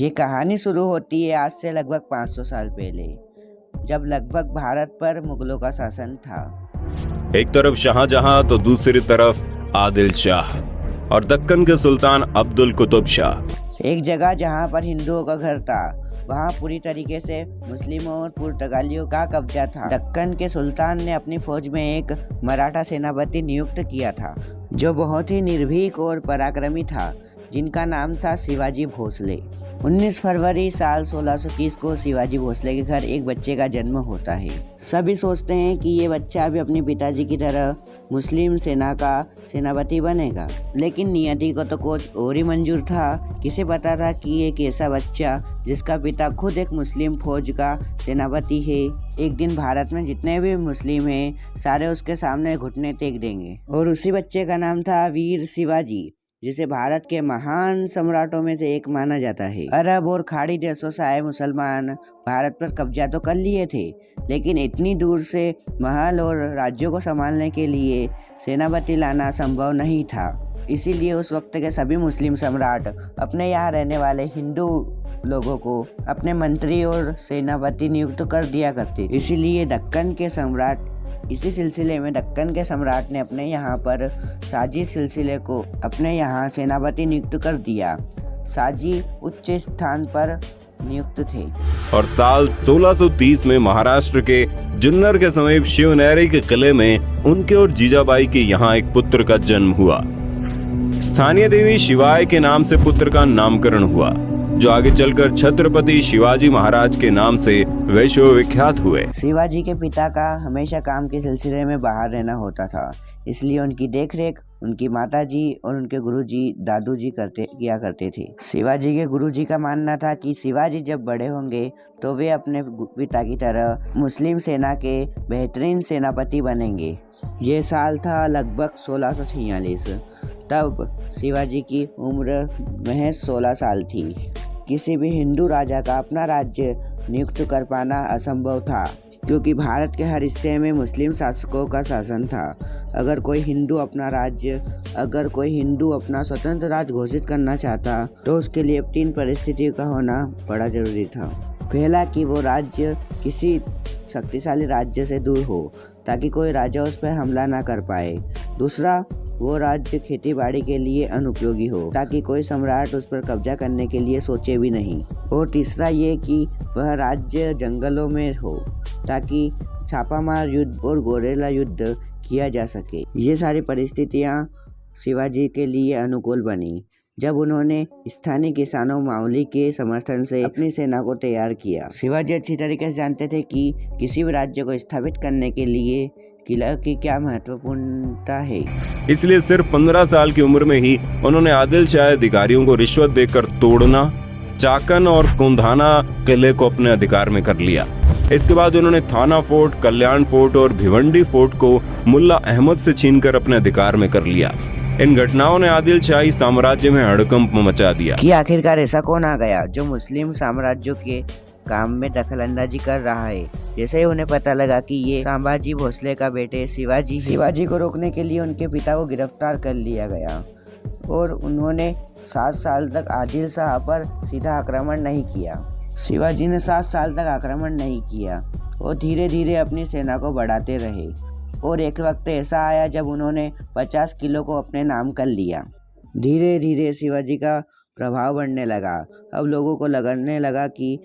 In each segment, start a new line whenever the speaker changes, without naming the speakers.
ये कहानी शुरू होती है आज से लगभग 500 साल पहले जब लगभग भारत पर मुगलों का शासन था।
एक तरफ़ शाहजहां तो दूसरी तरफ़ आदिल शाह और दक्कन के सुल्तान अब्दुल कुतुब शाह।
एक जगह जहाँ पर हिंदुओं का घर था वहाँ पूरी तरीके से मुस्लिमों और पुर्तगालियों का कब्जा था। दक्कन के सुल्तान ने अपनी फौज में एक मराठा सेनापति नियुक्त किया था जो बहुत ही निर्भीक और पराक्रमी था। जिनका नाम था शिवाजी भोसले। 19 फरवरी साल 1630 को शिवाजी भोसले के घर एक बच्चे का जन्म होता है। सभी सोचते हैं कि ये बच्चा भी अपने पिताजी की तरह मुस्लिम सेना का सेनापति बनेगा। लेकिन नियति को तो कोच और ही मंजूर था। किसे पता था कि एक ऐसा बच्चा, जिसका पिता खुद एक मुस्लिम फौज का सेनापति है, एक दिन भारत में जितने भी मुस्लिम हैं, सारे उसके सामने घुटने टेक देंगे। और उसी बच्चे का नाम था वीर शिवाजी। जिसे भारत के महान सम्राटों में से एक माना जाता है। अरब और खाड़ी देशों से आए मुसलमान भारत पर कब्जा तो कर लिए थे, लेकिन इतनी दूर से महल और राज्यों को संभालने के लिए सेनापति लाना संभव नहीं था। इसीलिए उस वक्त के सभी मुस्लिम सम्राट, अपने यहाँ रहने वाले हिंदू लोगों को अपने मंत्री और सेनापति नियुक्त कर दिया करते इसीलिए दक्कन के सम्राट इसी सिलसिले में दक्कन के सम्राट ने अपने यहाँ पर साजी सिलसिले को अपने यहाँ सेनापति नियुक्त कर दिया। साजी उच्च स्थान पर नियुक्त थे।
और साल 1630 में महाराष्ट्र के जुन्नर के समीप शिवनेरी के किले में उनके और जीजाबाई के यहाँ एक पुत्र का जन्म हुआ। स्थानीय देवी शिवाय के नाम से पुत्र का नामकरण हुआ। जो आगे चलकर छत्रपति शिवाजी महाराज के नाम से विश्व विख्यात हुए।
शिवाजी के पिता का हमेशा काम के सिलसिले में बाहर रहना होता था, इसलिए उनकी देखरेख, उनकी माताजी और उनके गुरुजी, दादूजी करते, किया करते थे। शिवाजी के गुरुजी का मानना था कि शिवाजी जब बड़े होंगे तो वे अपने पिता की तरह मुस्लिम सेना के बेहतरीन सेनापति बनेंगे। ये साल था लगभग सोलह तब शिवाजी की उम्र महज 16 साल थी। किसी भी हिंदू राजा का अपना राज्य नियुक्त कर पाना असंभव था, क्योंकि भारत के हर हिस्से में मुस्लिम शासकों का शासन था। अगर कोई हिंदू अपना राज्य, अगर कोई हिंदू अपना स्वतंत्र राज्य घोषित करना चाहता तो उसके लिए तीन परिस्थितियों का होना बड़ा ज़रूरी था। पहला, कि वो राज्य किसी शक्तिशाली राज्य से दूर हो, ताकि कोई राजा उस पर हमला ना कर पाए। दूसरा वो राज्य खेती बाड़ी के लिए अनुपयोगी हो, ताकि कोई सम्राट उस पर कब्जा करने के लिए सोचे भी नहीं। और तीसरा ये कि वह राज्य जंगलों में हो, ताकि छापामार युद्ध और गोरेला युद्ध किया जा सके। ये सारी परिस्थितियाँ शिवाजी के लिए अनुकूल बनी, जब उन्होंने स्थानीय किसानों माउली के समर्थन से अपनी सेना को तैयार किया। शिवाजी अच्छी तरीके से जानते थे कि किसी भी राज्य को स्थापित करने के लिए किला की क्या महत्वपूर्णता है?
इसलिए सिर्फ़ पंद्रह साल की उम्र में ही उन्होंने आदिल शाह अधिकारियों को रिश्वत देकर तोड़ना चाकन और कुंधाना किले को अपने अधिकार में कर लिया। इसके बाद उन्होंने थाना फोर्ट कल्याण फोर्ट और भिवंडी फोर्ट को मुल्ला अहमद से छीनकर अपने अधिकार में कर लिया। इन घटनाओं ने आदिल शाही साम्राज्य में हड़कंप मचा दिया।
कि आखिरकार ऐसा कौन आ गया जो मुस्लिम साम्राज्यों के काम में दखल अंदाजी कर रहा है। जैसे ही उन्हें पता लगा कि ये संभाजी भोसले का बेटे शिवाजी शिवाजी को रोकने के लिए उनके पिता को गिरफ़्तार कर लिया गया और उन्होंने सात साल तक आदिल शाह पर सीधा आक्रमण नहीं किया। शिवाजी ने सात साल तक आक्रमण नहीं किया और धीरे धीरे अपनी सेना को बढ़ाते रहे और एक वक्त ऐसा आया जब उन्होंने पचास किलो को अपने नाम कर लिया। धीरे धीरे शिवाजी का प्रभाव बढ़ने लगा। अब लोगों को लगने लगा कि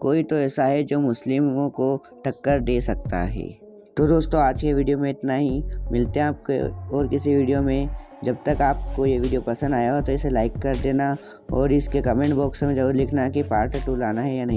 कोई तो ऐसा है जो मुस्लिमों को टक्कर दे सकता है। तो दोस्तों, आज के वीडियो में इतना ही। मिलते हैं आपके और किसी वीडियो में। जब तक आपको ये वीडियो पसंद आया हो तो इसे लाइक कर देना और इसके कमेंट बॉक्स में ज़रूर लिखना कि पार्ट टू लाना है या नहीं।